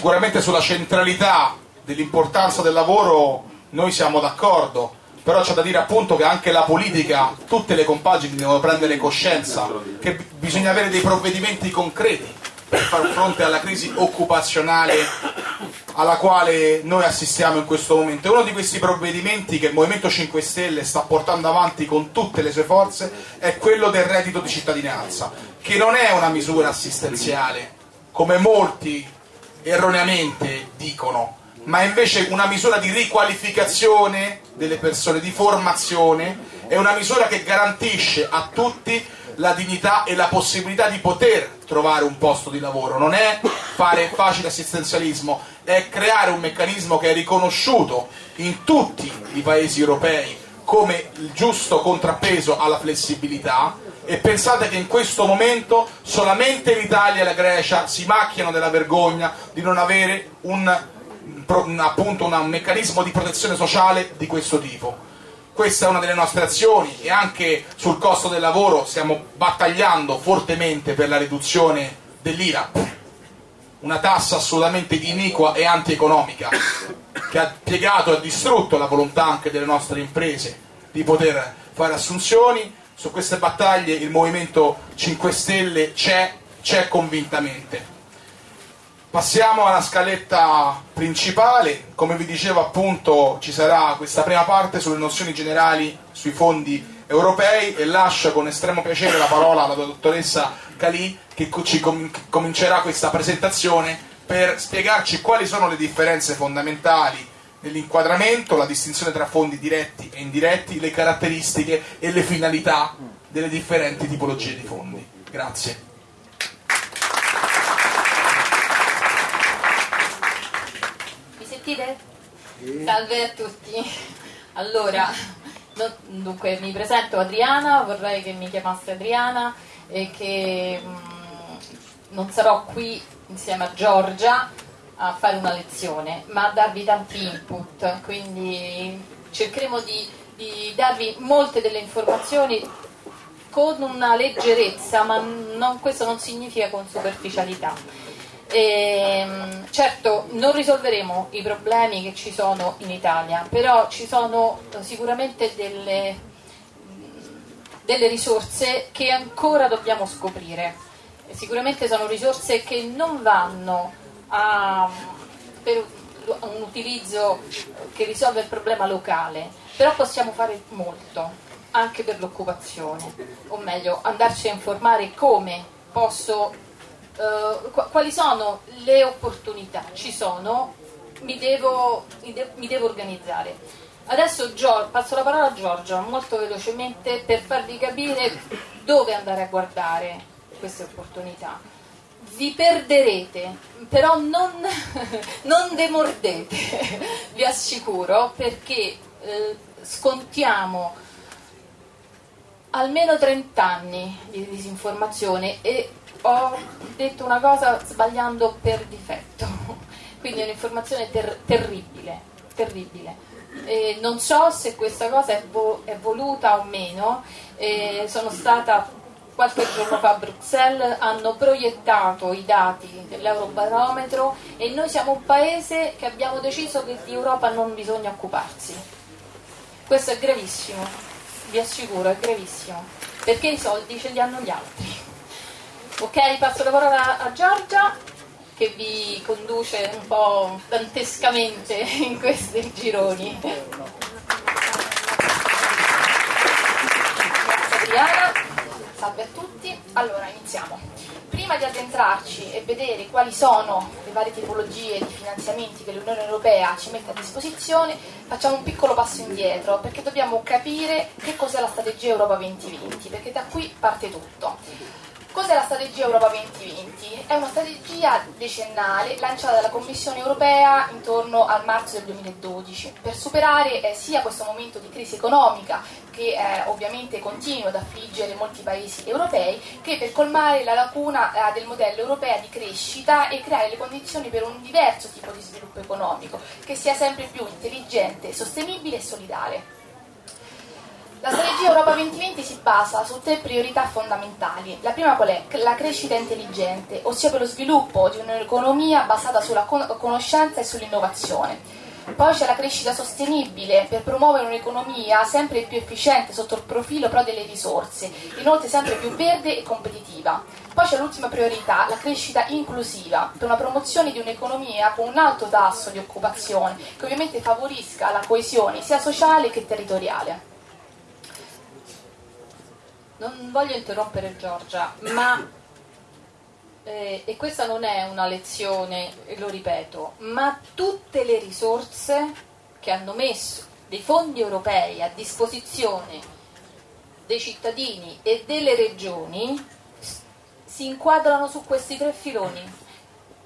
sicuramente sulla centralità dell'importanza del lavoro noi siamo d'accordo, però c'è da dire appunto che anche la politica, tutte le compagini devono prendere coscienza che bisogna avere dei provvedimenti concreti per far fronte alla crisi occupazionale alla quale noi assistiamo in questo momento. E uno di questi provvedimenti che il Movimento 5 Stelle sta portando avanti con tutte le sue forze è quello del reddito di cittadinanza, che non è una misura assistenziale, come molti erroneamente dicono, ma invece una misura di riqualificazione delle persone, di formazione, è una misura che garantisce a tutti la dignità e la possibilità di poter trovare un posto di lavoro, non è fare facile assistenzialismo, è creare un meccanismo che è riconosciuto in tutti i paesi europei come il giusto contrappeso alla flessibilità e pensate che in questo momento solamente l'Italia e la Grecia si macchiano della vergogna di non avere un, appunto un meccanismo di protezione sociale di questo tipo. Questa è una delle nostre azioni e anche sul costo del lavoro stiamo battagliando fortemente per la riduzione dell'IRAP, una tassa assolutamente iniqua e antieconomica che ha piegato e distrutto la volontà anche delle nostre imprese di poter fare assunzioni su queste battaglie il Movimento 5 Stelle c'è, convintamente. Passiamo alla scaletta principale, come vi dicevo appunto ci sarà questa prima parte sulle nozioni generali sui fondi europei e lascio con estremo piacere la parola alla dottoressa Calì che ci comincerà questa presentazione per spiegarci quali sono le differenze fondamentali nell'inquadramento, la distinzione tra fondi diretti e indiretti, le caratteristiche e le finalità delle differenti tipologie di fondi. Grazie. Mi sentite? Salve a tutti. Allora, dunque mi presento Adriana, vorrei che mi chiamasse Adriana e che mh, mm, non sarò qui insieme a Giorgia a fare una lezione, ma a darvi tanti input, quindi cercheremo di, di darvi molte delle informazioni con una leggerezza, ma non, questo non significa con superficialità. E, ehm, certo, non risolveremo i problemi che ci sono in Italia, però ci sono sicuramente delle, delle risorse che ancora dobbiamo scoprire. Sicuramente sono risorse che non vanno a, per un utilizzo che risolve il problema locale, però possiamo fare molto anche per l'occupazione, o meglio andarci a informare come posso, eh, quali sono le opportunità, ci sono, mi devo, mi devo organizzare. Adesso passo la parola a Giorgio molto velocemente per farvi capire dove andare a guardare queste opportunità vi perderete, però non, non demordete, vi assicuro, perché eh, scontiamo almeno 30 anni di disinformazione e ho detto una cosa sbagliando per difetto, quindi è un'informazione ter- terribile, terribile. E non so se questa cosa è, vo- è voluta o meno, e sono stata qualche giorno fa a Bruxelles hanno proiettato i dati dell'Eurobarometro e noi siamo un paese che abbiamo deciso che di Europa non bisogna occuparsi. Questo è gravissimo, vi assicuro, è gravissimo, perché i soldi ce li hanno gli altri. Ok, passo la parola a Giorgia che vi conduce un po' dantescamente in questi gironi. Adriana. Salve a tutti, allora iniziamo. Prima di addentrarci e vedere quali sono le varie tipologie di finanziamenti che l'Unione Europea ci mette a disposizione, facciamo un piccolo passo indietro perché dobbiamo capire che cos'è la strategia Europa 2020, perché da qui parte tutto. Cos'è la strategia Europa 2020? È una strategia decennale lanciata dalla Commissione europea intorno al marzo del 2012 per superare eh, sia questo momento di crisi economica che eh, ovviamente continua ad affliggere molti paesi europei che per colmare la lacuna eh, del modello europeo di crescita e creare le condizioni per un diverso tipo di sviluppo economico che sia sempre più intelligente, sostenibile e solidale. La strategia Europa 2020 si basa su tre priorità fondamentali. La prima qual è? La crescita intelligente, ossia per lo sviluppo di un'economia basata sulla conoscenza e sull'innovazione. Poi c'è la crescita sostenibile per promuovere un'economia sempre più efficiente sotto il profilo però delle risorse, inoltre sempre più verde e competitiva. Poi c'è l'ultima priorità, la crescita inclusiva, per una promozione di un'economia con un alto tasso di occupazione, che ovviamente favorisca la coesione sia sociale che territoriale. Non voglio interrompere Giorgia, ma eh, e questa non è una lezione, lo ripeto, ma tutte le risorse che hanno messo dei fondi europei a disposizione dei cittadini e delle regioni si inquadrano su questi tre filoni.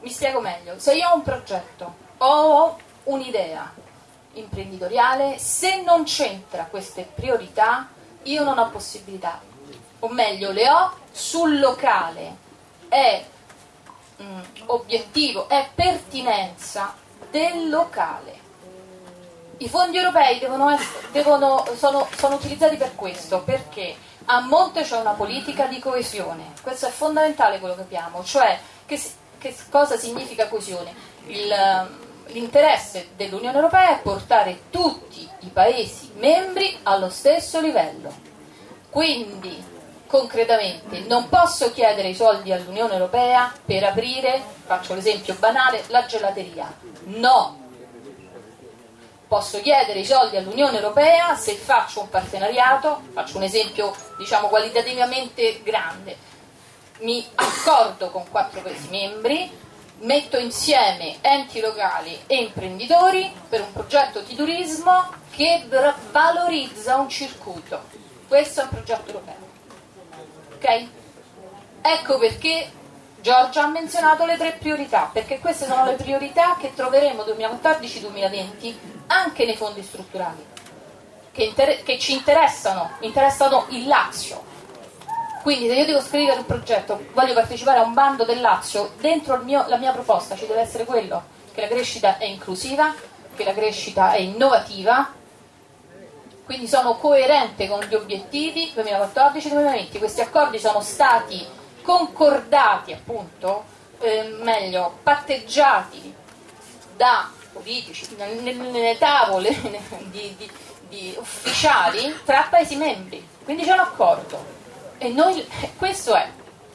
Mi spiego meglio, se io ho un progetto, ho un'idea imprenditoriale, se non c'entra queste priorità, io non ho possibilità, o meglio le ho sul locale, è mm, obiettivo, è pertinenza del locale. I fondi europei devono essere, devono, sono, sono utilizzati per questo, perché a monte c'è una politica di coesione, questo è fondamentale quello che abbiamo, cioè che, che cosa significa coesione? L'interesse dell'Unione Europea è portare tutti i Paesi membri allo stesso livello. Quindi concretamente non posso chiedere i soldi all'Unione Europea per aprire, faccio l'esempio banale, la gelateria. No. Posso chiedere i soldi all'Unione Europea se faccio un partenariato, faccio un esempio diciamo qualitativamente grande, mi accordo con quattro Paesi membri, metto insieme enti locali e imprenditori per un progetto di turismo che valorizza un circuito. Questo è un progetto europeo ok? Ecco perché Giorgia ha menzionato le tre priorità, perché queste sono le priorità che troveremo 2014-2020 anche nei fondi strutturali, che, che ci interessano, interessano il Lazio. Quindi se io devo scrivere un progetto, voglio partecipare a un bando del Lazio, dentro mio, la mia proposta ci deve essere quello, che la crescita è inclusiva, che la crescita è innovativa, quindi sono coerente con gli obiettivi 2014-2020. Questi accordi sono stati concordati, appunto, eh, meglio, patteggiati da politici nelle, tavole di, di, di ufficiali tra Paesi membri. Quindi c'è un accordo. E noi, questo è,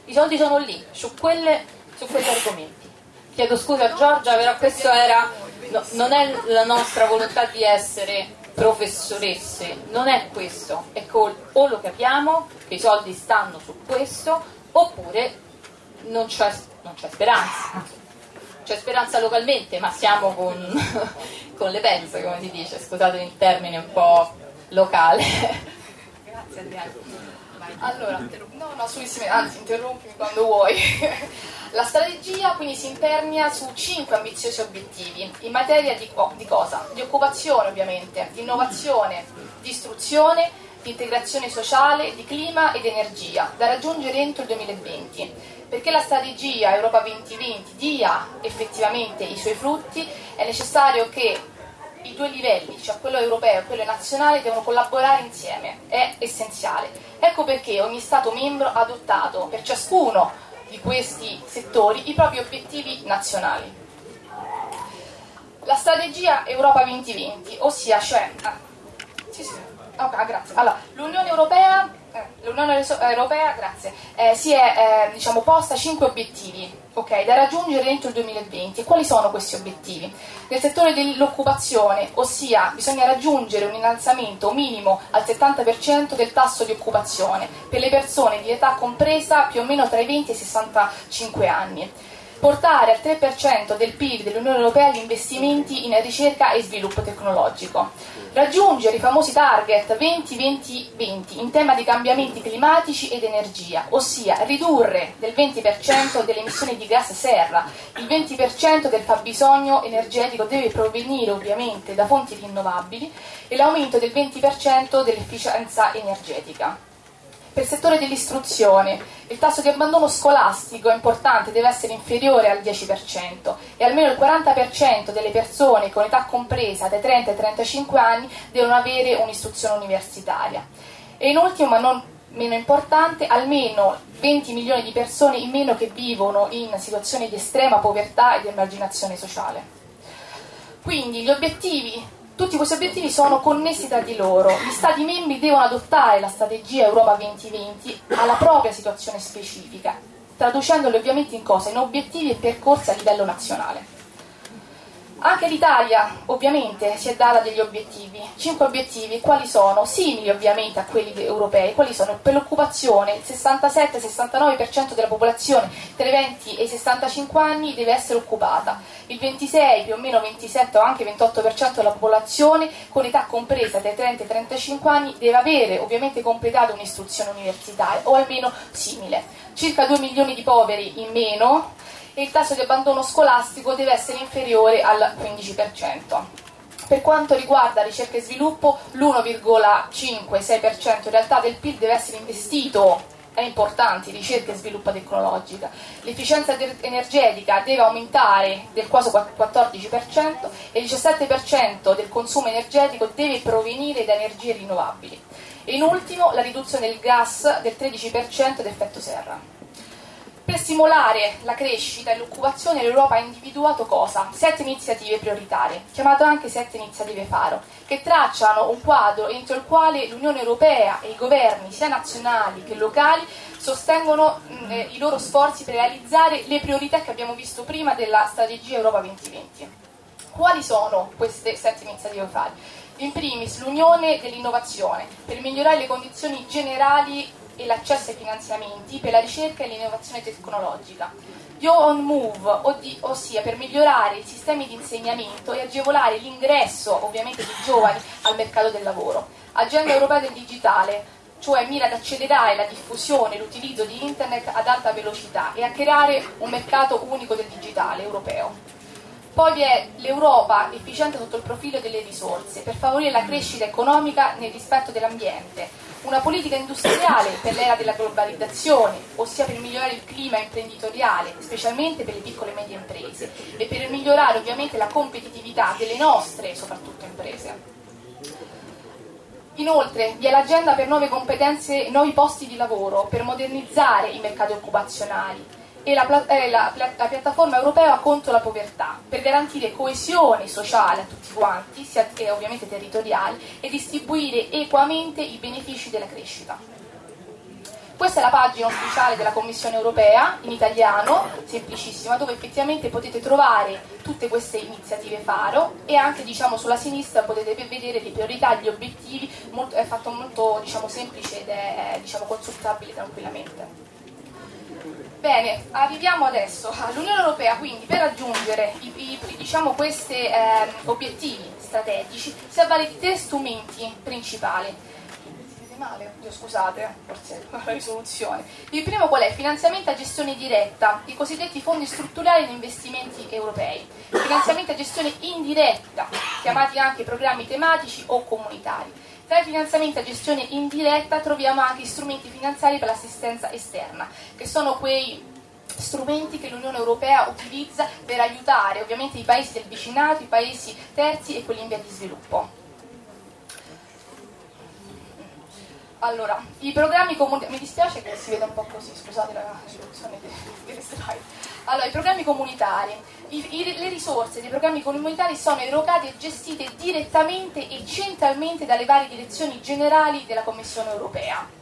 i soldi sono lì, su, quelle, su quegli argomenti. Chiedo scusa a Giorgia, però questo era, no, non è la nostra volontà di essere professoresse, non è questo, è col, o lo capiamo che i soldi stanno su questo, oppure non c'è, non c'è speranza. C'è speranza localmente, ma siamo con, con le pezze, come si dice, scusate il termine un po' locale. Grazie Adriano. Allora, no, no, assolutamente, anzi interrompimi quando vuoi. La strategia quindi si impernia su cinque ambiziosi obiettivi in materia di, oh, di cosa? Di occupazione ovviamente, di innovazione, di istruzione, di integrazione sociale, di clima ed energia, da raggiungere entro il 2020. Perché la strategia Europa 2020 dia effettivamente i suoi frutti, è necessario che i due livelli, cioè quello europeo e quello nazionale, devono collaborare insieme, è essenziale. Ecco perché ogni Stato membro ha adottato per ciascuno di questi settori i propri obiettivi nazionali. La strategia Europa 2020, ossia cioè, ah, sì, sì, okay, grazie. Allora, l'Unione Europea eh, l'Unione Europea grazie, eh, si è eh, diciamo, posta cinque obiettivi okay, da raggiungere entro il 2020. E quali sono questi obiettivi? Nel settore dell'occupazione, ossia bisogna raggiungere un innalzamento minimo al 70% del tasso di occupazione per le persone di età compresa più o meno tra i 20 e i 65 anni portare al 3% del PIL dell'Unione Europea gli investimenti in ricerca e sviluppo tecnologico, raggiungere i famosi target 20-20-20 in tema di cambiamenti climatici ed energia, ossia ridurre del 20% delle emissioni di gas serra, il 20% del fabbisogno energetico deve provenire ovviamente da fonti rinnovabili e l'aumento del 20% dell'efficienza energetica. Per il settore dell'istruzione, il tasso di abbandono scolastico è importante, deve essere inferiore al 10% e almeno il 40% delle persone con età compresa dai 30 ai 35 anni devono avere un'istruzione universitaria. E in ultimo, ma non meno importante, almeno 20 milioni di persone in meno che vivono in situazioni di estrema povertà e di emarginazione sociale. Quindi gli obiettivi tutti questi obiettivi sono connessi tra di loro. Gli Stati membri devono adottare la strategia Europa 2020 alla propria situazione specifica, traducendoli ovviamente in cosa? In obiettivi e percorsi a livello nazionale. Anche l'Italia ovviamente si è data degli obiettivi, cinque obiettivi, quali sono? Simili ovviamente a quelli europei, quali sono? Per l'occupazione il 67-69% della popolazione tra i 20 e i 65 anni deve essere occupata, il 26 più o meno 27 o anche 28% della popolazione con età compresa tra i 30 e i 35 anni deve avere ovviamente completato un'istruzione universitaria o almeno simile, circa 2 milioni di poveri in meno e il tasso di abbandono scolastico deve essere inferiore al 15%. Per quanto riguarda ricerca e sviluppo, l'1,5-6% in realtà del PIL deve essere investito è importante, ricerca e sviluppo tecnologica. L'efficienza energetica deve aumentare del quasi 14% e il 17% del consumo energetico deve provenire da energie rinnovabili. E in ultimo la riduzione del gas del 13% d'effetto serra. Per stimolare la crescita e l'occupazione l'Europa ha individuato cosa? Sette iniziative prioritarie, chiamate anche sette iniziative faro, che tracciano un quadro entro il quale l'Unione Europea e i governi, sia nazionali che locali, sostengono mh, eh, i loro sforzi per realizzare le priorità che abbiamo visto prima della strategia Europa 2020. Quali sono queste sette iniziative faro? In primis l'Unione dell'innovazione, per migliorare le condizioni generali e l'accesso ai finanziamenti per la ricerca e l'innovazione tecnologica. Yo on Move, ossia per migliorare i sistemi di insegnamento e agevolare l'ingresso, ovviamente, dei giovani al mercato del lavoro. Agenda europea del digitale, cioè mira ad accelerare la diffusione e l'utilizzo di internet ad alta velocità e a creare un mercato unico del digitale europeo. Poi vi è l'Europa efficiente sotto il profilo delle risorse per favorire la crescita economica nel rispetto dell'ambiente, una politica industriale per l'era della globalizzazione, ossia per migliorare il clima imprenditoriale, specialmente per le piccole e medie imprese, e per migliorare ovviamente la competitività delle nostre, soprattutto, imprese. Inoltre vi è l'agenda per nuove competenze e nuovi posti di lavoro, per modernizzare i mercati occupazionali, e la, eh, la, la, piattaforma europea contro la povertà per garantire coesione sociale a tutti quanti, sia e ovviamente territoriali, e distribuire equamente i benefici della crescita. Questa è la pagina ufficiale della Commissione europea, in italiano, semplicissima, dove effettivamente potete trovare tutte queste iniziative faro e anche diciamo, sulla sinistra potete vedere le priorità, gli obiettivi, molto, è fatto molto diciamo, semplice ed è diciamo, consultabile tranquillamente. Bene, arriviamo adesso all'Unione Europea, quindi per raggiungere i, i, diciamo, questi eh, obiettivi strategici si avvale di tre strumenti principali. Male? Scusate, forse la risoluzione. Il primo qual è? Finanziamento a gestione diretta, i cosiddetti fondi strutturali e investimenti europei. Finanziamento a gestione indiretta, chiamati anche programmi tematici o comunitari tra i finanziamenti a gestione indiretta troviamo anche strumenti finanziari per l'assistenza esterna, che sono quei strumenti che l'Unione Europea utilizza per aiutare ovviamente i paesi del vicinato, i paesi terzi e quelli in via di sviluppo. Allora, i programmi comunitari, mi dispiace che si veda un po' così, scusate la risoluzione delle slide. Allora, i programmi comunitari, i, i, le risorse dei programmi comunitari sono erogate e gestite direttamente e centralmente dalle varie direzioni generali della Commissione europea.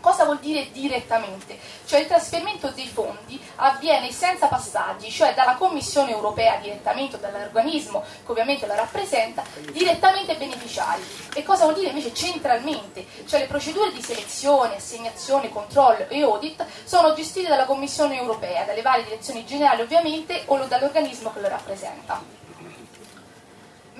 Cosa vuol dire direttamente? Cioè il trasferimento dei fondi avviene senza passaggi, cioè dalla Commissione europea direttamente o dall'organismo che ovviamente la rappresenta, direttamente ai beneficiari. E cosa vuol dire invece centralmente? Cioè le procedure di selezione, assegnazione, controllo e audit sono gestite dalla Commissione europea, dalle varie direzioni generali ovviamente o dall'organismo che lo rappresenta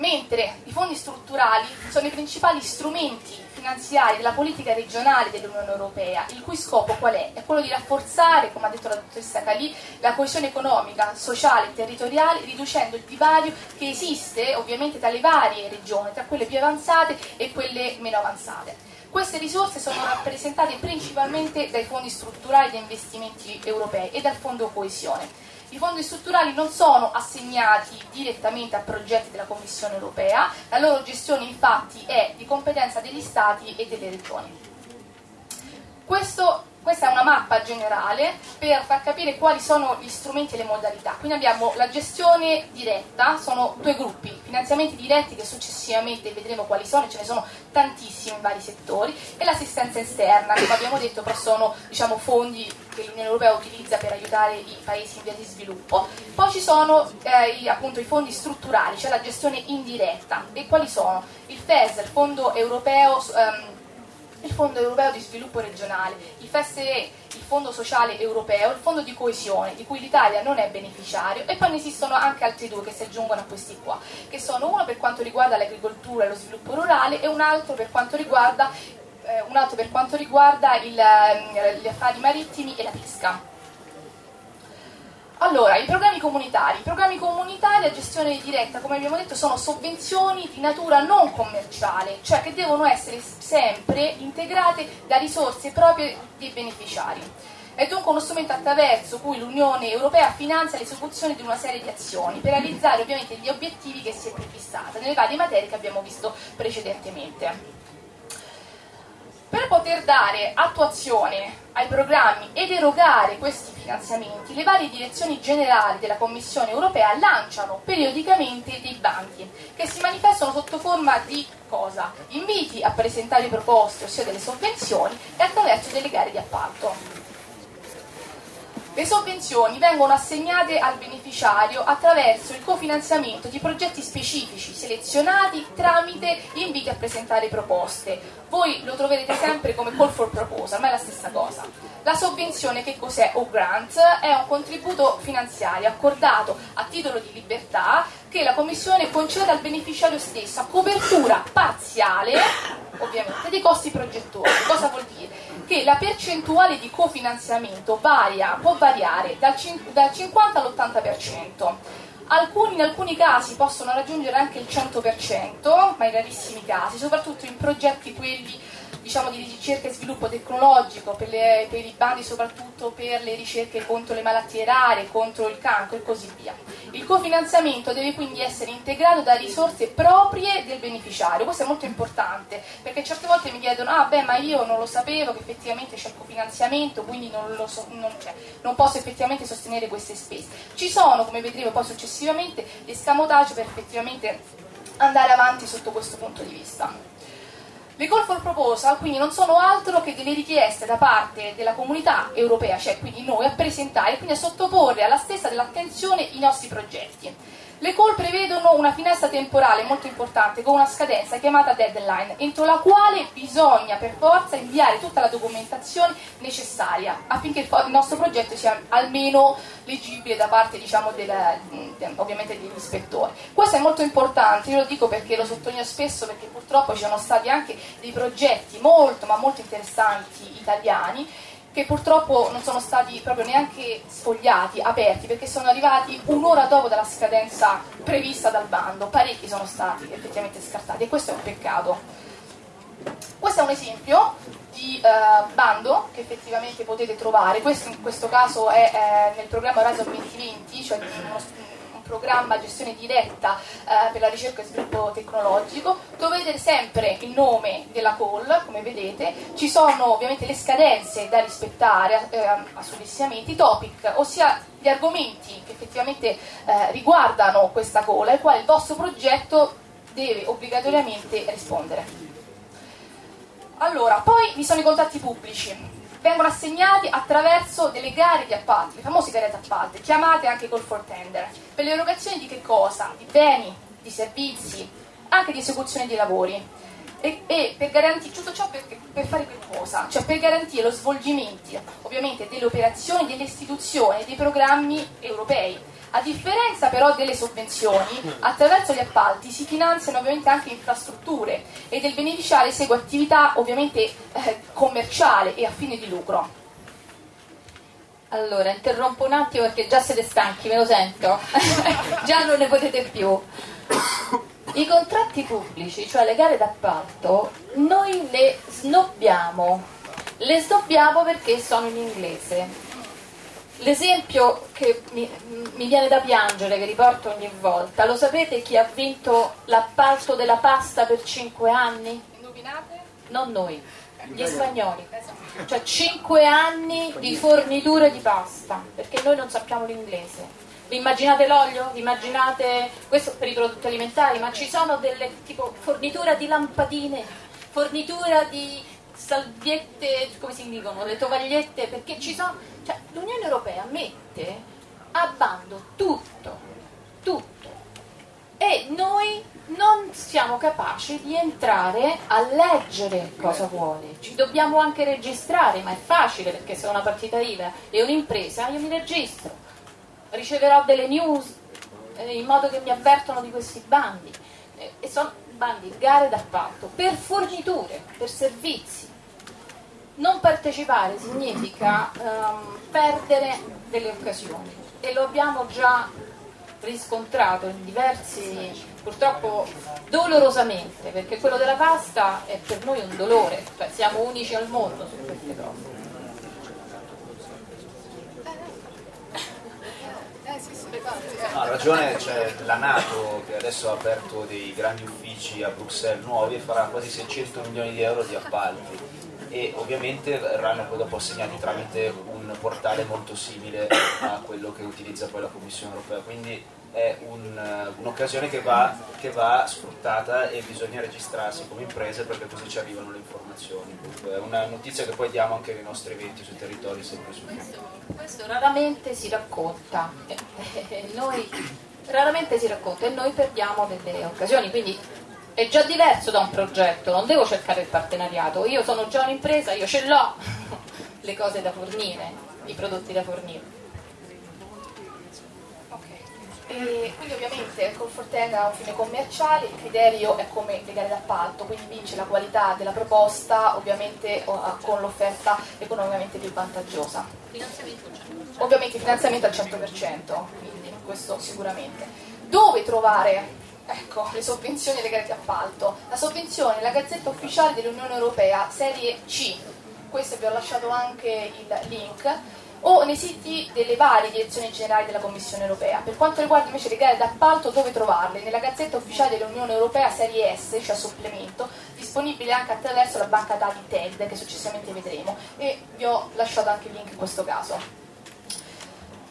mentre i fondi strutturali sono i principali strumenti finanziari della politica regionale dell'Unione Europea, il cui scopo qual è? È quello di rafforzare, come ha detto la dottoressa Calì, la coesione economica, sociale e territoriale, riducendo il divario che esiste ovviamente tra le varie regioni, tra quelle più avanzate e quelle meno avanzate. Queste risorse sono rappresentate principalmente dai fondi strutturali di investimenti europei e dal fondo coesione. I fondi strutturali non sono assegnati direttamente a progetti della Commissione europea, la loro gestione infatti è di competenza degli Stati e delle regioni. Questo questa è una mappa generale per far capire quali sono gli strumenti e le modalità. Quindi abbiamo la gestione diretta, sono due gruppi, finanziamenti diretti che successivamente vedremo quali sono, ce ne sono tantissimi in vari settori, e l'assistenza esterna, come abbiamo detto, però sono diciamo, fondi che l'Unione Europea utilizza per aiutare i paesi in via di sviluppo. Poi ci sono eh, i, appunto, i fondi strutturali, cioè la gestione indiretta. E quali sono? Il FES, il Fondo Europeo... Um, il Fondo Europeo di Sviluppo Regionale, il FSE, il Fondo Sociale Europeo, il Fondo di Coesione, di cui l'Italia non è beneficiario, e poi ne esistono anche altri due che si aggiungono a questi qua, che sono uno per quanto riguarda l'agricoltura e lo sviluppo rurale e un altro per quanto riguarda, eh, per quanto riguarda il, eh, gli affari marittimi e la pesca. Allora, i programmi comunitari. I programmi comunitari a gestione diretta, come abbiamo detto, sono sovvenzioni di natura non commerciale, cioè che devono essere sempre integrate da risorse proprie dei beneficiari. È dunque uno strumento attraverso cui l'Unione Europea finanzia l'esecuzione di una serie di azioni per realizzare ovviamente gli obiettivi che si è prefissata nelle varie materie che abbiamo visto precedentemente. Per poter dare attuazione ai programmi ed erogare questi finanziamenti, le varie direzioni generali della Commissione europea lanciano periodicamente dei banchi che si manifestano sotto forma di cosa? Inviti a presentare proposte, ossia delle sovvenzioni, e attraverso delle gare di appalto. Le sovvenzioni vengono assegnate al beneficiario attraverso il cofinanziamento di progetti specifici selezionati tramite inviti a presentare proposte. Voi lo troverete sempre come call for proposal, ma è la stessa cosa. La sovvenzione che cos'è o grant? È un contributo finanziario accordato a titolo di libertà che la Commissione concede al beneficiario stesso a copertura parziale, ovviamente, dei costi progettuali. Cosa vuol dire? Che la percentuale di cofinanziamento varia, può variare dal, dal 50 all'80%. Alcuni, in alcuni casi possono raggiungere anche il 100%, ma in rarissimi casi, soprattutto in progetti quelli diciamo, di ricerca e sviluppo tecnologico, per, le, per, i bandi soprattutto per le ricerche contro le malattie rare, contro il cancro e così via. Il cofinanziamento deve quindi essere integrato da risorse proprie del beneficiario, questo è molto importante, perché certe volte mi chiedono, ah beh ma io non lo sapevo che effettivamente c'è il cofinanziamento, quindi non, so, non, cioè, non posso effettivamente sostenere queste spese. Ci sono, come vedremo poi successivamente, gli scamotage per effettivamente andare avanti sotto questo punto di vista. Le call for proposal quindi non sono altro che delle richieste da parte della comunità europea, cioè quindi noi, a presentare e quindi a sottoporre alla stessa dell'attenzione i nostri progetti. Le call prevedono una finestra temporale molto importante con una scadenza chiamata deadline, entro la quale bisogna per forza inviare tutta la documentazione necessaria affinché il nostro progetto sia almeno leggibile da parte diciamo, del, ovviamente degli ispettori. Questo è molto importante, io lo dico perché lo sottolineo spesso perché purtroppo ci sono stati anche dei progetti molto ma molto interessanti italiani che purtroppo non sono stati proprio neanche sfogliati, aperti, perché sono arrivati un'ora dopo dalla scadenza prevista dal bando. Parecchi sono stati effettivamente scartati e questo è un peccato. Questo è un esempio di uh, bando che effettivamente potete trovare, questo in questo caso è eh, nel programma Horizon 2020, cioè uno, programma gestione diretta eh, per la ricerca e sviluppo tecnologico, dovete sempre il nome della call, come vedete, ci sono ovviamente le scadenze da rispettare eh, assurdissimamente, i topic, ossia gli argomenti che effettivamente eh, riguardano questa call ai quali il vostro progetto deve obbligatoriamente rispondere. Allora, poi vi sono i contatti pubblici vengono assegnati attraverso delle gare di appalti, le famose gare di appalti, chiamate anche call for tender, per le erogazioni di che cosa? Di beni, di servizi, anche di esecuzione di lavori. E, e per garantire tutto ciò per, per, fare che cosa? Cioè per garantire lo svolgimento ovviamente delle operazioni, delle istituzioni, dei programmi europei a differenza però delle sovvenzioni, attraverso gli appalti si finanziano ovviamente anche infrastrutture ed il beneficiario segue attività ovviamente eh, commerciale e a fine di lucro. Allora, interrompo un attimo perché già siete stanchi, me lo sento. già non ne potete più. I contratti pubblici, cioè le gare d'appalto, noi le snobbiamo. Le snobbiamo perché sono in inglese. L'esempio che mi, mi, viene da piangere, che riporto ogni volta, lo sapete chi ha vinto l'appalto della pasta per 5 anni? Indovinate? Non noi, gli spagnoli. Cioè 5 anni di forniture di pasta, perché noi non sappiamo l'inglese. Vi immaginate l'olio? Vi immaginate questo per i prodotti alimentari? Ma ci sono delle tipo fornitura di lampadine, fornitura di salviette, come si dicono, le tovagliette, perché ci sono. Cioè, l'Unione Europea mette a bando tutto, tutto. E noi non siamo capaci di entrare a leggere cosa vuole. Ci dobbiamo anche registrare, ma è facile perché se una partita IVA e un'impresa io mi registro riceverò delle news eh, in modo che mi avvertono di questi bandi. Eh, e sono bandi, gare d'appalto, per forniture, per servizi. Non partecipare significa ehm, perdere delle occasioni. E lo abbiamo già riscontrato in diversi, purtroppo dolorosamente, perché quello della pasta è per noi un dolore, cioè siamo unici al mondo su queste cose. ha ragione, c'è la Nato che adesso ha aperto dei grandi uffici a Bruxelles nuovi e farà quasi 600 milioni di euro di appalti e ovviamente verranno poi dopo assegnati tramite un portale molto simile a quello che utilizza poi la Commissione europea. Quindi è un, un'occasione che va, che va, sfruttata e bisogna registrarsi come imprese perché così ci arrivano le informazioni. È una notizia che poi diamo anche nei nostri eventi sui territori sempre su questo, questo raramente si racconta, noi, raramente si racconta e noi perdiamo delle occasioni, quindi è già diverso da un progetto, non devo cercare il partenariato, io sono già un'impresa, io ce l'ho le cose da fornire, i prodotti da fornire. E quindi ovviamente il Conforten ha un fine commerciale, il criterio è come le gare d'appalto, quindi vince la qualità della proposta ovviamente con l'offerta economicamente più vantaggiosa. Finanziamento al 100%. Ovviamente finanziamento al 100%, quindi questo sicuramente. Dove trovare ecco, le sovvenzioni e le gare d'appalto? La sovvenzione è la Gazzetta Ufficiale dell'Unione Europea, serie C, questo vi ho lasciato anche il link, o nei siti delle varie direzioni generali della Commissione europea. Per quanto riguarda invece le gare d'appalto, dove trovarle? Nella Gazzetta Ufficiale dell'Unione Europea serie S, cioè supplemento, disponibile anche attraverso la banca dati TED, che successivamente vedremo, e vi ho lasciato anche il link in questo caso.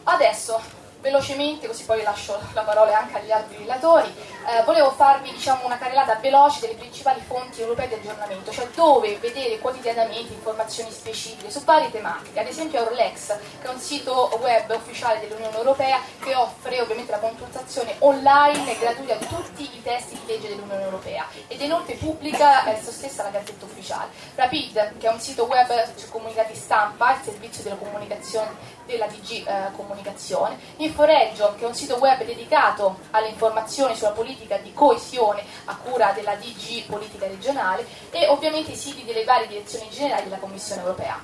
Adesso velocemente, così poi lascio la parola anche agli altri relatori, eh, volevo farvi diciamo, una carrellata veloce delle principali fonti europee di aggiornamento, cioè dove vedere quotidianamente informazioni specifiche su varie tematiche, ad esempio Eurolex, che è un sito web ufficiale dell'Unione Europea che offre ovviamente la consultazione online e gratuita di tutti testi di legge dell'Unione Europea ed inoltre pubblica esso stessa la gazzetta ufficiale. Rapid, che è un sito web su comunicati stampa, il servizio della comunicazione della DG eh, Comunicazione, Inforeggio, che è un sito web dedicato alle informazioni sulla politica di coesione a cura della DG Politica Regionale e ovviamente i siti delle varie direzioni generali della Commissione Europea.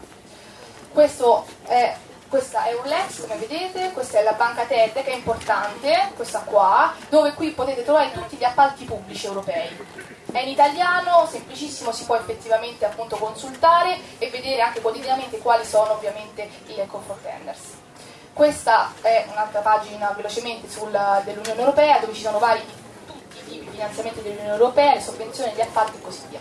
Questo è questa è un Lex come vedete, questa è la banca TED che è importante, questa qua, dove qui potete trovare tutti gli appalti pubblici europei. È in italiano, semplicissimo, si può effettivamente appunto consultare e vedere anche quotidianamente quali sono ovviamente i comfort tenders. Questa è un'altra pagina velocemente dell'Unione Europea dove ci sono vari tutti i tipi di finanziamenti dell'Unione Europea, le sovvenzioni, gli appalti e così via.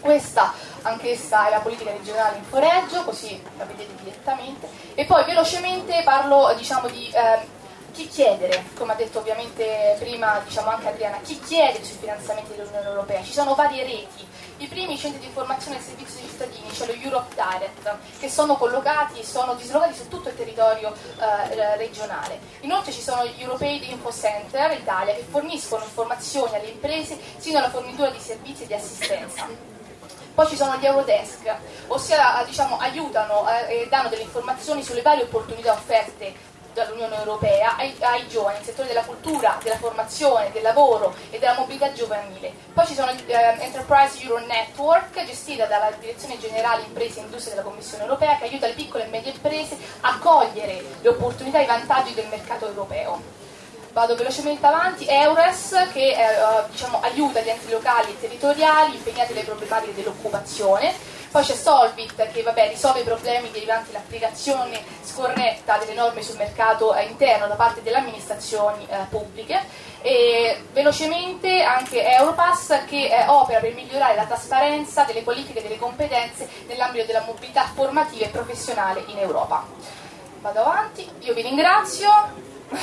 Questa anch'essa è la politica regionale in foreggio, così la vedete direttamente. E poi velocemente parlo diciamo, di eh, chi chiedere, come ha detto ovviamente prima diciamo anche Adriana, chi chiede sui finanziamenti dell'Unione Europea? Ci sono varie reti, i primi centri di informazione e servizio ai cittadini, cioè lo Europe Direct, che sono collocati, sono dislocati su tutto il territorio eh, regionale. Inoltre ci sono gli Europeid Info Center Italia che forniscono informazioni alle imprese sino alla fornitura di servizi e di assistenza. Poi ci sono gli Eurodesk, ossia diciamo, aiutano eh, e danno delle informazioni sulle varie opportunità offerte dall'Unione Europea ai, ai, giovani nel settore della cultura, della formazione, del lavoro e della mobilità giovanile. Poi ci sono eh, Enterprise Euro Network, gestita dalla Direzione Generale Imprese e Industrie della Commissione Europea, che aiuta le piccole e medie imprese a cogliere le opportunità e i vantaggi del mercato europeo. Vado velocemente avanti, EURES che eh, diciamo, aiuta gli enti locali e territoriali impegnati nelle problematiche dell'occupazione, poi c'è Solvit che vabbè, risolve i problemi derivanti dall'applicazione scorretta delle norme sul mercato eh, interno da parte delle amministrazioni eh, pubbliche e velocemente anche Europass che eh, opera per migliorare la trasparenza delle qualifiche e delle competenze nell'ambito della mobilità formativa e professionale in Europa. Vado avanti, io vi ringrazio. Pero